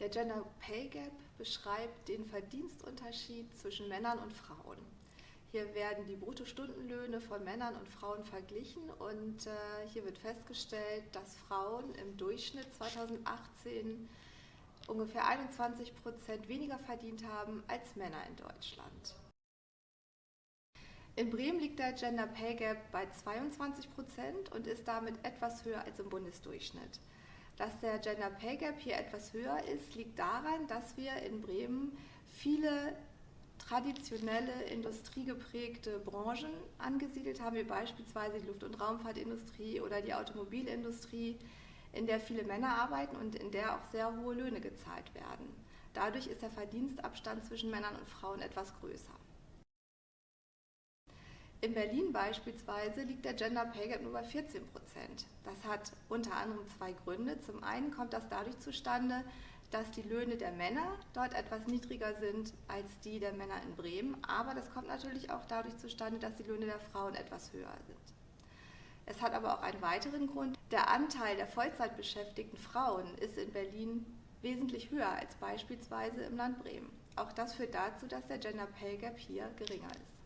Der Gender Pay Gap beschreibt den Verdienstunterschied zwischen Männern und Frauen. Hier werden die Bruttostundenlöhne von Männern und Frauen verglichen und äh, hier wird festgestellt, dass Frauen im Durchschnitt 2018 ungefähr 21 Prozent weniger verdient haben als Männer in Deutschland. In Bremen liegt der Gender Pay Gap bei 22 Prozent und ist damit etwas höher als im Bundesdurchschnitt. Dass der Gender Pay Gap hier etwas höher ist, liegt daran, dass wir in Bremen viele traditionelle industriegeprägte Branchen angesiedelt haben, wie beispielsweise die Luft- und Raumfahrtindustrie oder die Automobilindustrie, in der viele Männer arbeiten und in der auch sehr hohe Löhne gezahlt werden. Dadurch ist der Verdienstabstand zwischen Männern und Frauen etwas größer. In Berlin beispielsweise liegt der Gender Pay Gap nur bei 14 Prozent. Das hat unter anderem zwei Gründe. Zum einen kommt das dadurch zustande, dass die Löhne der Männer dort etwas niedriger sind als die der Männer in Bremen, aber das kommt natürlich auch dadurch zustande, dass die Löhne der Frauen etwas höher sind. Es hat aber auch einen weiteren Grund. Der Anteil der Vollzeitbeschäftigten Frauen ist in Berlin wesentlich höher als beispielsweise im Land Bremen. Auch das führt dazu, dass der Gender Pay Gap hier geringer ist.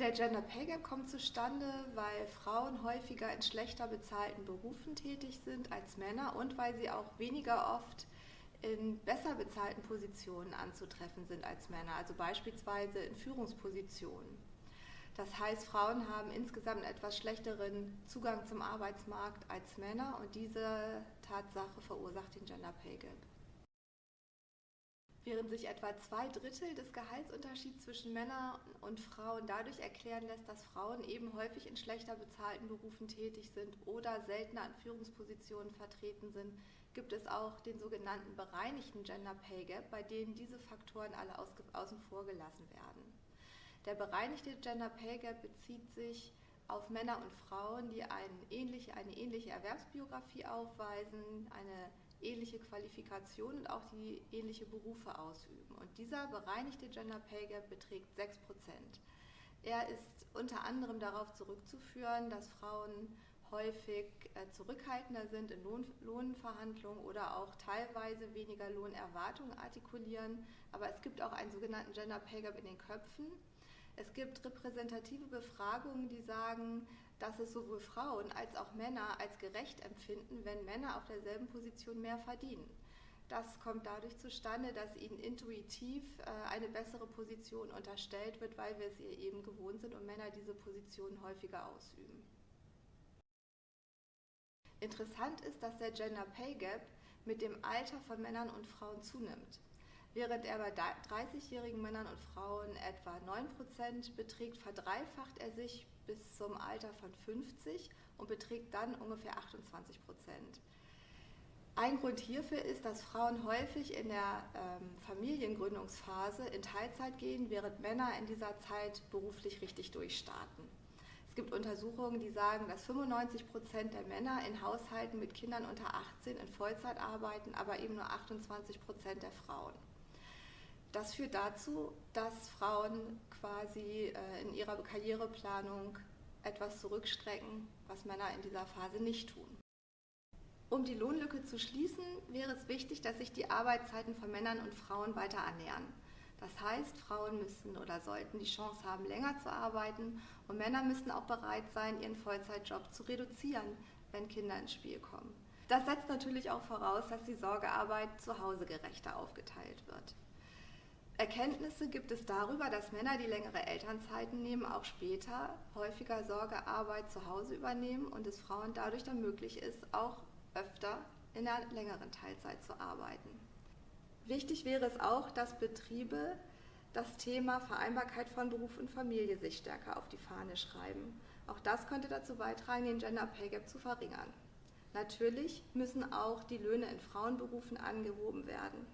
Der Gender Pay Gap kommt zustande, weil Frauen häufiger in schlechter bezahlten Berufen tätig sind als Männer und weil sie auch weniger oft in besser bezahlten Positionen anzutreffen sind als Männer, also beispielsweise in Führungspositionen. Das heißt, Frauen haben insgesamt etwas schlechteren Zugang zum Arbeitsmarkt als Männer und diese Tatsache verursacht den Gender Pay Gap. Während sich etwa zwei Drittel des Gehaltsunterschieds zwischen Männern und Frauen dadurch erklären lässt, dass Frauen eben häufig in schlechter bezahlten Berufen tätig sind oder seltener an Führungspositionen vertreten sind, gibt es auch den sogenannten bereinigten Gender Pay Gap, bei denen diese Faktoren alle außen vor gelassen werden. Der bereinigte Gender Pay Gap bezieht sich auf Männer und Frauen, die eine ähnliche, eine ähnliche Erwerbsbiografie aufweisen, eine ähnliche Qualifikation und auch die ähnliche Berufe ausüben. Und dieser bereinigte Gender Pay Gap beträgt 6 Prozent. Er ist unter anderem darauf zurückzuführen, dass Frauen häufig äh, zurückhaltender sind in Lohn, Lohnverhandlungen oder auch teilweise weniger Lohnerwartungen artikulieren. Aber es gibt auch einen sogenannten Gender Pay Gap in den Köpfen. Es gibt repräsentative Befragungen, die sagen, dass es sowohl Frauen als auch Männer als gerecht empfinden, wenn Männer auf derselben Position mehr verdienen. Das kommt dadurch zustande, dass ihnen intuitiv äh, eine bessere Position unterstellt wird, weil wir es ihr eben gewohnt sind und Männer diese Position häufiger ausüben. Interessant ist, dass der Gender Pay Gap mit dem Alter von Männern und Frauen zunimmt. Während er bei 30-jährigen Männern und Frauen etwa 9% beträgt, verdreifacht er sich bis zum Alter von 50 und beträgt dann ungefähr 28 Prozent. Ein Grund hierfür ist, dass Frauen häufig in der ähm, Familiengründungsphase in Teilzeit gehen, während Männer in dieser Zeit beruflich richtig durchstarten. Es gibt Untersuchungen, die sagen, dass 95 Prozent der Männer in Haushalten mit Kindern unter 18 in Vollzeit arbeiten, aber eben nur 28 Prozent der Frauen. Das führt dazu, dass Frauen quasi äh, in ihrer Karriereplanung etwas zurückstrecken, was Männer in dieser Phase nicht tun. Um die Lohnlücke zu schließen, wäre es wichtig, dass sich die Arbeitszeiten von Männern und Frauen weiter annähern. Das heißt, Frauen müssen oder sollten die Chance haben, länger zu arbeiten und Männer müssen auch bereit sein, ihren Vollzeitjob zu reduzieren, wenn Kinder ins Spiel kommen. Das setzt natürlich auch voraus, dass die Sorgearbeit zu Hause gerechter aufgeteilt wird. Erkenntnisse gibt es darüber, dass Männer, die längere Elternzeiten nehmen, auch später häufiger Sorgearbeit zu Hause übernehmen und es Frauen dadurch dann möglich ist, auch öfter in einer längeren Teilzeit zu arbeiten. Wichtig wäre es auch, dass Betriebe das Thema Vereinbarkeit von Beruf und Familie sich stärker auf die Fahne schreiben. Auch das könnte dazu beitragen, den Gender Pay Gap zu verringern. Natürlich müssen auch die Löhne in Frauenberufen angehoben werden.